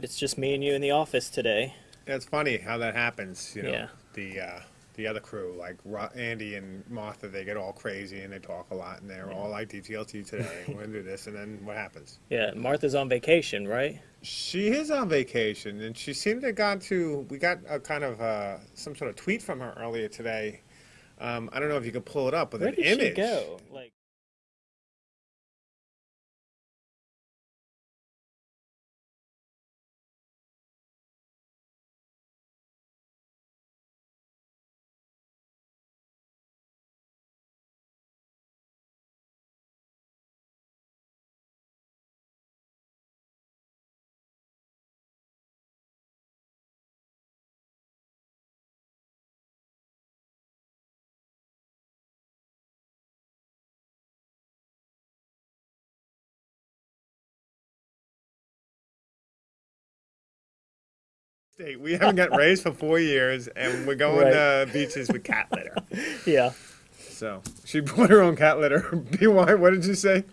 Right, it's just me and you in the office today. It's funny how that happens. You know, Yeah. the uh, the other crew, like Andy and Martha, they get all crazy and they talk a lot, and they're all like DTLT today. We're gonna do this, and then what happens? Yeah, Martha's on vacation, right? She is on vacation, and she seemed to have gone to. We got a kind of uh, some sort of tweet from her earlier today. Um, I don't know if you can pull it up with Where an did image. she go? Like, We haven't got raised for four years, and we're going Right. to beaches with cat litter. yeah, So she brought her own cat litter. BY, what did you say?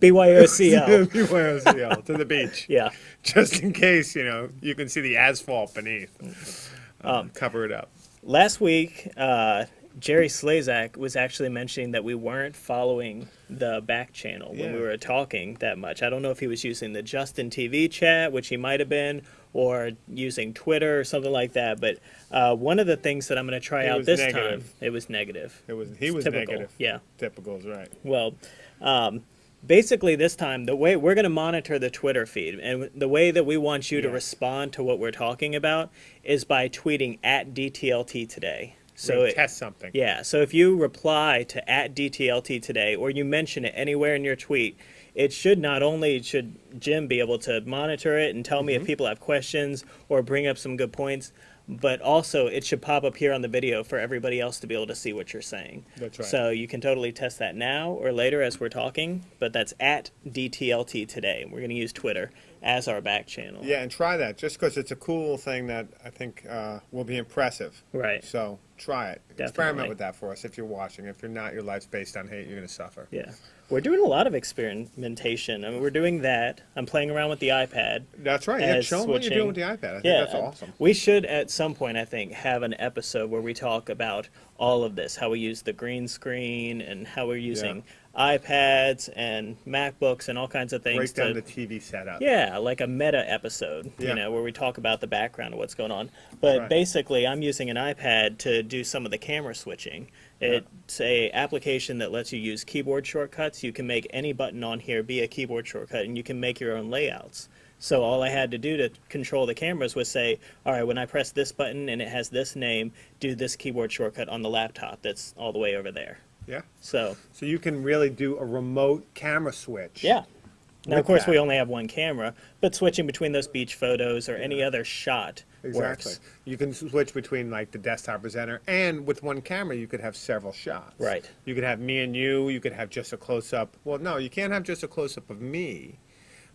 BYOCL. BYOCL to the beach. yeah. Just in case, you know, you can see the asphalt beneath. Um, cover it up. Last week, uh, Jerry Slezak was actually mentioning that we weren't following the back channel when we were talking that much. I don't know if he was using the Justin TV chat, which he might have been, or using Twitter or something like that. But uh, one of the things that I'm going to try It out this negative. time, it was negative. It was he was Typical. negative. Yeah. Typical is right. Well, um, basically, this time the way we're going to monitor the Twitter feed, and the way that we want you to respond to what we're talking about is by tweeting at DTLT today. So it, test something. yeah, so if you reply to at DTLT today, or you mention it anywhere in your tweet, it should not only should Jim be able to monitor it and tell me Mm-hmm. if people have questions or bring up some good points, but also it should pop up here on the video for everybody else to be able to see what you're saying. That's right. So you can totally test that now or later as we're talking, but that's at DTLT today. We're going to use Twitter as our back channel. Yeah, and try that just because it's a cool thing that I think uh, will be impressive. Right. So try it. Definitely. Experiment with that for us if you're watching. If you're not, your life's based on hate. You're going to suffer. Yeah. We're doing a lot of experimentation. I mean, we're doing that. I'm playing around with the iPad. That's right. Yeah, show them what you're doing with the iPad. I think Yeah, that's uh, awesome. We should at some point, I think, have an episode where we talk about all of this, how we use the green screen and how we're using iPads and MacBooks and all kinds of things. Break down to- the TV setup. yeah, like a meta episode, Yeah. you know, where we talk about the background of what's going on. But Right. basically, I'm using an iPad to do some of the camera switching. It's a application that lets you use keyboard shortcuts. You can make any button on here be a keyboard shortcut, and you can make your own layouts. So all I had to do to control the cameras was say, all right, when I press this button and it has this name, do this keyboard shortcut on the laptop that's all the way over there. Yeah. So So you can really do a remote camera switch. Yeah. Now, of course, we only have one camera, but switching between those beach photos or any other shot Exactly. works. You can switch between like the desktop presenter and with one camera you could have several shots. Right. You could have me and you, you could have just a close up. Well, no, you can't have just a close up of me.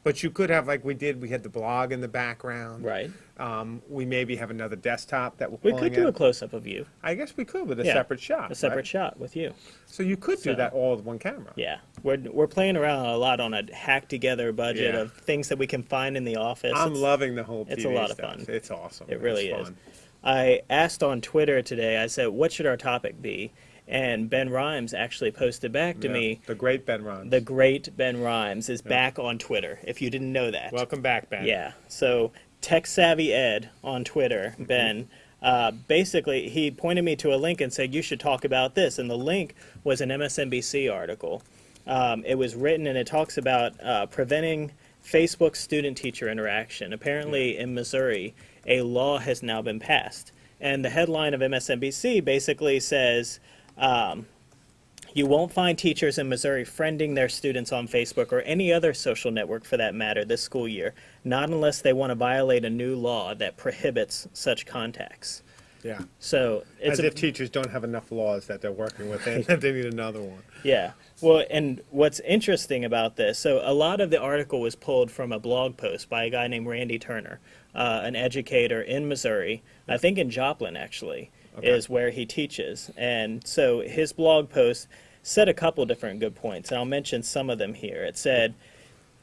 But you could have like we did, we had the blog in the background. Right. Um, we maybe have another desktop that we're We could do a close up of you, I guess we could with a Yeah. separate shot. a separate right? shot with you. So you could do that all with one camera. Yeah. We're, we're playing around a lot on a hack together budget Yeah. of things that we can find in the office. I'm It's- loving the whole it's a lot of fun. It's awesome. It really It's is. I asked on Twitter today, I said, what should our topic be? And Ben Rimes actually posted back to Yeah. me, The great Ben Ron. the great Ben Rimes is back on Twitter, if you didn't know that. Welcome back, Ben. Yeah. So Tech Savvy Ed on Twitter, Mm-hmm. Ben, uh, basically he pointed me to a link and said you should talk about this, and the link was an MSNBC article. Um, it was written and it talks about uh, preventing Facebook student-teacher interaction. Apparently, in Missouri, a law has now been passed, and the headline of MSNBC basically says. Um, you won't find teachers in Missouri friending their students on Facebook or any other social network for that matter this school year, not unless they want to violate a new law that prohibits such contacts. Yeah. So it's As a, if teachers don't have enough laws that they're working with, and they need another one. yeah. Well, and what's interesting about this, so a lot of the article was pulled from a blog post by a guy named Randy Turner, uh, an educator in Missouri, I think in Joplin actually, Okay. is where he teaches. And so his blog post said a couple different good points, and I'll mention some of them here. It said,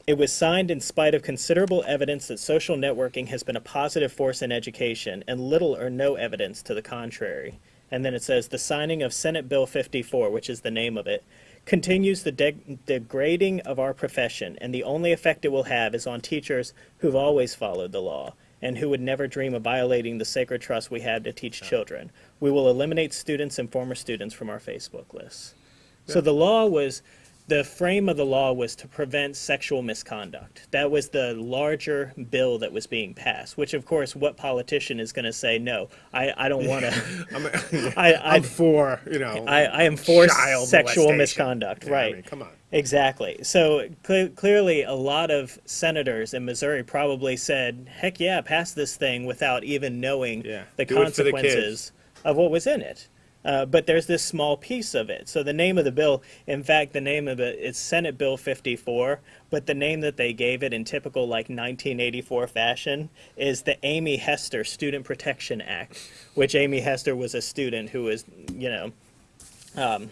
it was signed in spite of considerable evidence that social networking has been a positive force in education and little or no evidence to the contrary. And then it says the signing of Senate Bill 54, which is the name of it, continues the deg- degrading of our profession, and the only effect it will have is on teachers who've always followed the law and who would never dream of violating the sacred trust we have to teach children. We will eliminate students and former students from our Facebook lists. So the law was, the frame of the law was to prevent sexual misconduct. That was the larger bill that was being passed, which of course, what politician is going to say, no, I, I don't want to, I'm, I, I, I'm for, you know, I, I am for sexual misconduct, Yeah, I right? mean, come on. Exactly. So cle clearly, a lot of senators in Missouri probably said, "Heck yeah, pass this thing," without even knowing Yeah, the it the consequences of what was in it. Uh, but there's this small piece of it. So the name of the bill, in fact, the name of it is Senate Bill 54, but the name that they gave it in typical like 1984 fashion is the Amy Hestir Student Protection Act, which Amy Hestir was a student who was, you know, um,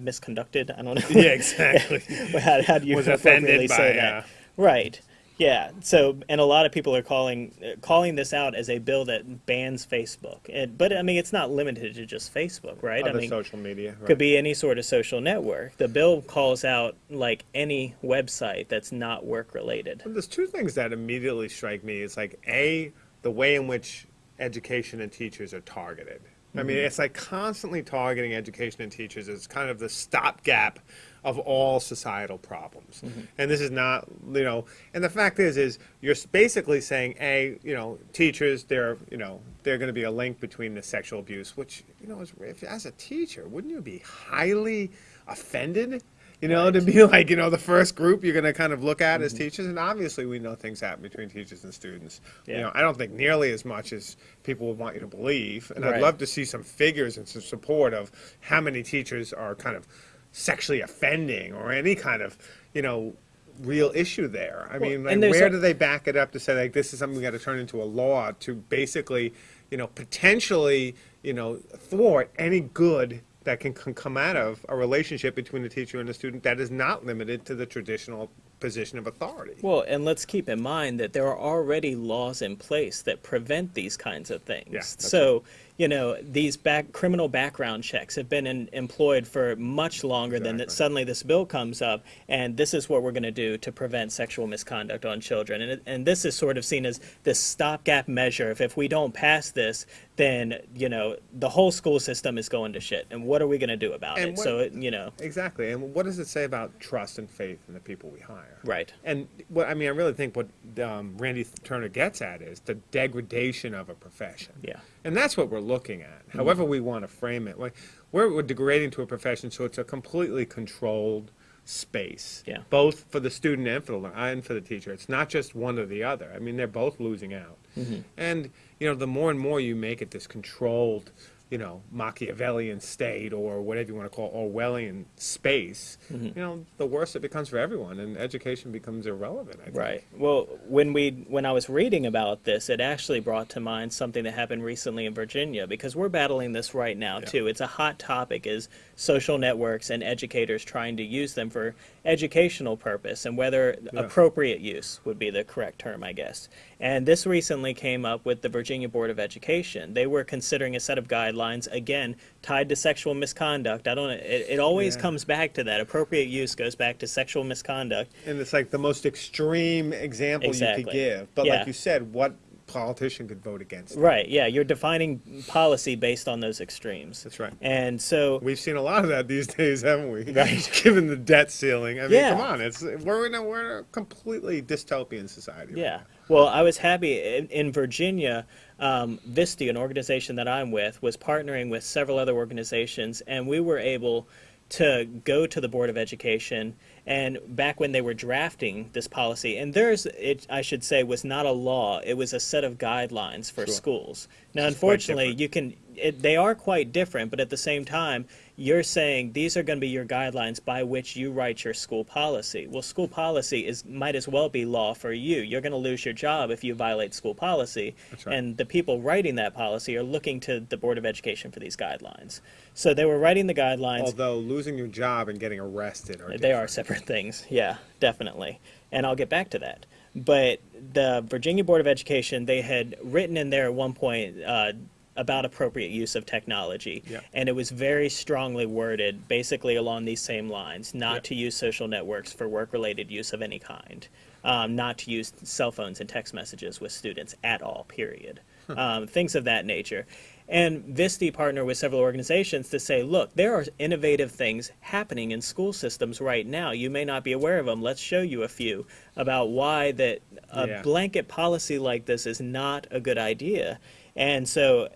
misconducted. I don't know. Yeah, exactly. how, how do you Was offended say by, that? uh, Right. Yeah. So, and a lot of people are calling calling this out as a bill that bans Facebook. And, but I mean, it's not limited to just Facebook, right? Other I mean, social media. Right. could be any sort of social network. The bill calls out like any website that's not work related. There's two things that immediately strike me. It's like a the way in which education and teachers are targeted. I mean, mm-hmm. it's like constantly targeting education and teachers as kind of the stopgap of all societal problems. Mm-hmm. And this is not, you know, and the fact is, is you're basically saying, a, you know, teachers, they're, you know, they're going to be a link between the sexual abuse, which, you know, is, if, as a teacher, wouldn't you be highly offended? You know, to be like, you know, the first group you're going to kind of look at as mm-hmm. teachers, and obviously we know things happen between teachers and students. Yeah. You know, I don't think nearly as much as people would want you to believe, and I'd love to see some figures and some support of how many teachers are kind of sexually offending or any kind of, you know, real issue there. I mean, like, where a- do they back it up to say like this is something we got to turn into a law to basically, you know, potentially, you know, thwart any good that can, can come out of a relationship between the teacher and the student that is not limited to the traditional position of authority. Well, and let's keep in mind that there are already laws in place that prevent these kinds of things. Yeah, so, you know, these back criminal background checks have been in, employed for much longer than that. Suddenly, this bill comes up, and this is what we're going to do to prevent sexual misconduct on children. And and this is sort of seen as this stopgap measure. If if we don't pass this, then you know the whole school system is going to shit. And what are we going to do about And it? what- so, it, you know, Exactly. And what does it say about trust and faith in the people we hire? right. And what I mean, I really think what um, Randy Turner gets at is the degradation of a profession. Yeah. And that's what we're looking at. Mm-hmm. However, we want to frame it, like we're, we're degrading to a profession, so it's a completely controlled space. Yeah. Both for the student and for the and for the teacher. It's not just one or the other. I mean, they're both losing out. Mm-hmm. And you know, the more and more you make it this controlled, you know, Machiavellian state or whatever you want to call Orwellian space, mm-hmm. you know, the worse it becomes for everyone, and education becomes irrelevant. I think. Right. Well, when we when I was reading about this, it actually brought to mind something that happened recently in Virginia because we're battling this right now Yeah. too. It's a hot topic is social networks and educators trying to use them for educational purpose and whether Yeah. appropriate use would be the correct term, I guess. And this recently came up with the Virginia Board of Education. They were considering a set of guidelines again tied to sexual misconduct. I don't it, it always Yeah. comes back to that. Appropriate use goes back to sexual misconduct. And it's like the most extreme example you could give. But Yeah. like you said, what politician could vote against? it? Right, yeah, you're defining policy based on those extremes. That's right. And so, We've seen a lot of that these days, haven't we? Right. Given the debt ceiling. I mean, Yeah. come on. It's we're in a we're in a completely dystopian society. right yeah. now. Well, I was happy in, in Virginia, um, VSTE, an organization that I'm with, was partnering with several other organizations, and we were able to go to the Board of Education. And back when they were drafting this policy, and theirs, it, I should say, was not a law, it was a set of guidelines for Sure. schools. Now, Which is quite unfortunately, you can, it, they are quite different, but at the same time, you're saying these are going to be your guidelines by which you write your school policy. Well, school policy is might as well be law for you. You're going to lose your job if you violate school policy, right. and the people writing that policy are looking to the Board of Education for these guidelines. So they were writing the guidelines. Although losing your job and getting arrested are They are separate things. Yeah, definitely. And I'll get back to that. But the Virginia Board of Education, they had written in there at one point uh, about appropriate use of technology. Yep. And it was very strongly worded, basically along these same lines not Yep. to use social networks for work related use of any kind, um, not to use cell phones and text messages with students at all, period. Um, things of that nature. And VSTE partnered with several organizations to say, look, there are innovative things happening in school systems right now. You may not be aware of them. Let's show you a few about why that a Yeah. blanket policy like this is not a good idea. And so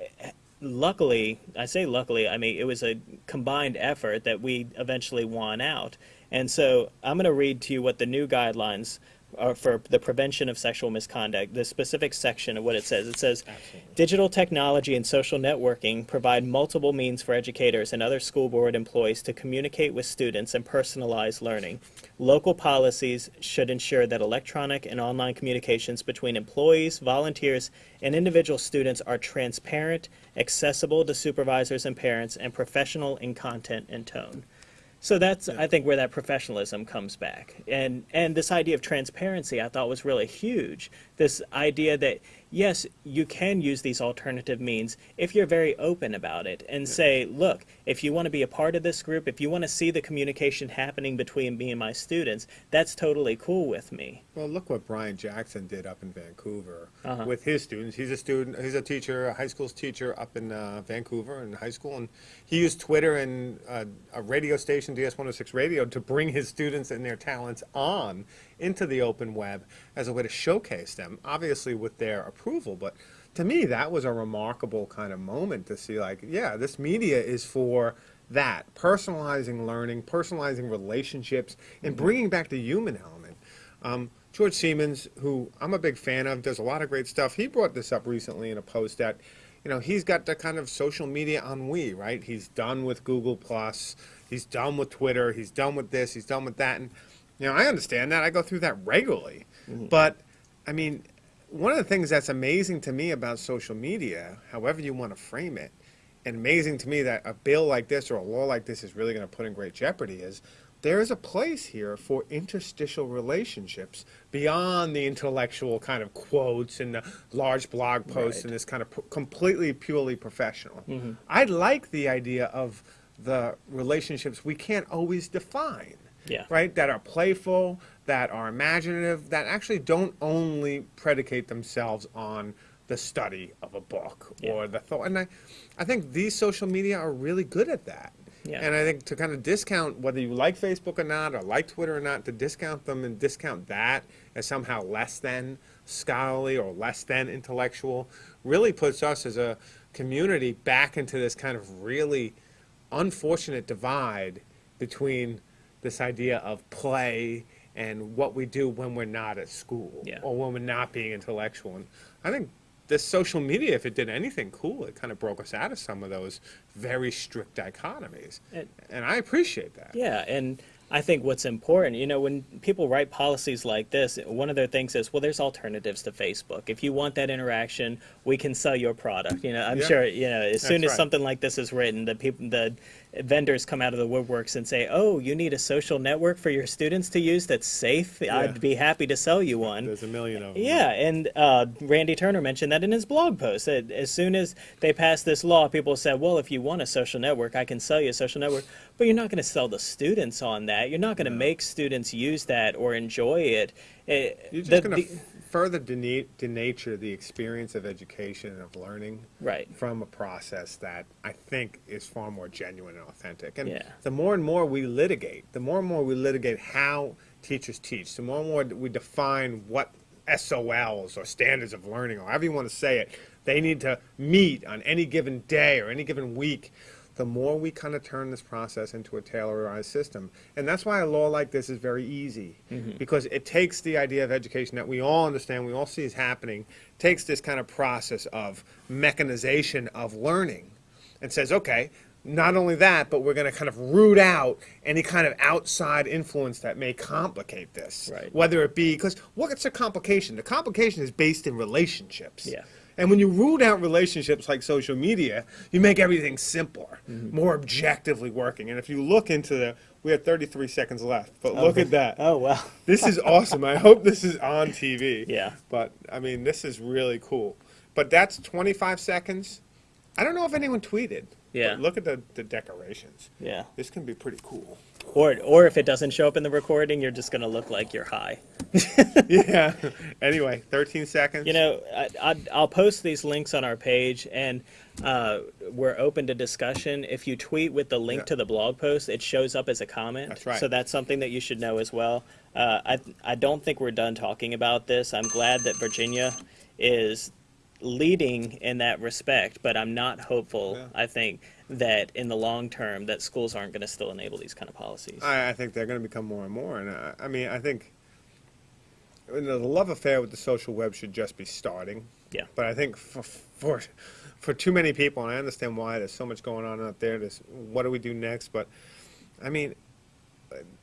luckily, I say luckily, I mean, it was a combined effort that we eventually won out. And so I'm going to read to you what the new guidelines are for the prevention of sexual misconduct, the specific section of what it says. It says, digital technology and social networking provide multiple means for educators and other school board employees to communicate with students and personalize learning. Local policies should ensure that electronic and online communications between employees, volunteers, and individual students are transparent, accessible to supervisors and parents, and professional in content and tone. So that's, I think, where that professionalism comes back. And, and this idea of transparency I thought was really huge. This idea that, yes, you can use these alternative means if you're very open about it and say, look, if you want to be a part of this group, if you want to see the communication happening between me and my students, that's totally cool with me. Well, look what Brian Jackson did up in Vancouver Uh-huh. with his students. He's a student, he's a teacher, a high school teacher up in uh, Vancouver in high school, and he used Twitter and uh, a radio station, DS 106 Radio, to bring his students and their talents on into the open web as a way to showcase them, obviously with their approval. But to me, that was a remarkable kind of moment to see, like, yeah, this media is for that personalizing learning, personalizing relationships, and bringing back the human element. Um, George Siemens, who I'm a big fan of, does a lot of great stuff. He brought this up recently in a post that, you know, he's got the kind of social media ennui, right? He's done with Google Plus, he's done with Twitter, he's done with this, he's done with that, and you know, I understand that. I go through that regularly, mm-hmm. but I mean, one of the things that's amazing to me about social media, however you want to frame it, and amazing to me that a bill like this or a law like this is really going to put in great jeopardy is there is a place here for interstitial relationships beyond the intellectual kind of quotes and the large blog posts Right. and this kind of p- completely purely professional. Mm-hmm. I like the idea of the relationships we can't always define Yeah. right? That are playful, that are imaginative, that actually don't only predicate themselves on the study of a book Yeah. or the thought. And I, I think these social media are really good at that. Yeah. And I think to kind of discount whether you like Facebook or not, or like Twitter or not, to discount them and discount that as somehow less than scholarly or less than intellectual, really puts us as a community back into this kind of really unfortunate divide between this idea of play and what we do when we're not at school Yeah. or when we're not being intellectual. And I think this social media, if it did anything cool, it kind of broke us out of some of those very strict dichotomies. It- and I appreciate that. Yeah, and I think what's important, you know, when people write policies like this, one of their things is, well, there's alternatives to Facebook. If you want that interaction, we can sell your product. You know, I'm Yeah. sure, you know, as soon as right. something like this is written, the people, the vendors come out of the woodworks and say, oh, you need a social network for your students to use that's safe. I'd be happy to sell you one. There's a million of them. Yeah, and uh, Randy Turner mentioned that in his blog post. That as soon as they passed this law, people said, "Well, if you want a social network, I can sell you a social network." But you're not going to sell the students on that. You're not going to make students use that or enjoy it. It- You're just going to further dena- denature the experience of education and of learning Right. from a process that I think is far more genuine and authentic. And Yeah. the more and more we litigate, the more and more we litigate how teachers teach, the more and more we define what SOLs or standards of learning, or however you want to say it, they need to meet on any given day or any given week, the more we kind of turn this process into a Taylorized system. And that's why a law like this is very easy, mm-hmm. because it takes the idea of education that we all understand, we all see is happening, takes this kind of process of mechanization of learning and says, okay, not only that, but we're going to kind of root out any kind of outside influence that may complicate this. Right. Whether it be, because what's the complication? The complication is based in relationships. Yeah. And when you root out relationships like social media, you make everything simpler, Mm-hmm. more objectively working. And if you look into the, we have 33 seconds left, but look at that. Oh, wow. This is awesome. I hope this is on TV. Yeah. But I mean, this is really cool. But that's 25 seconds. I don't know if anyone tweeted. Yeah. But look at the, the decorations. Yeah. This can be pretty cool. Or, or if it doesn't show up in the recording, you're just going to look like you're high. yeah. Anyway, 13 seconds. You know, I, I, I'll post these links on our page, and uh, we're open to discussion. If you tweet with the link Yeah. to the blog post, it shows up as a comment. That's right. So that's something that you should know as well. Uh, I, I don't think we're done talking about this. I'm glad that Virginia is leading in that respect, but I'm not hopeful. Yeah. I think that in the long term, that schools aren't going to still enable these kind of policies. I, I think they're going to become more and more. And uh, I mean, I think you know, the love affair with the social web should just be starting. Yeah. But I think for, for for too many people, and I understand why there's so much going on out there. There's what do we do next? But I mean,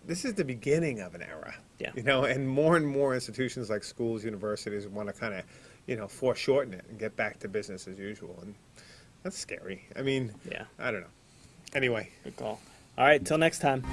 this is the beginning of an era. Yeah. You know, and more and more institutions like schools, universities want to kind of, you know, foreshorten it and get back to business as usual, and that's scary. I mean, Yeah. I don't know. Anyway. Good call. All right, till next time.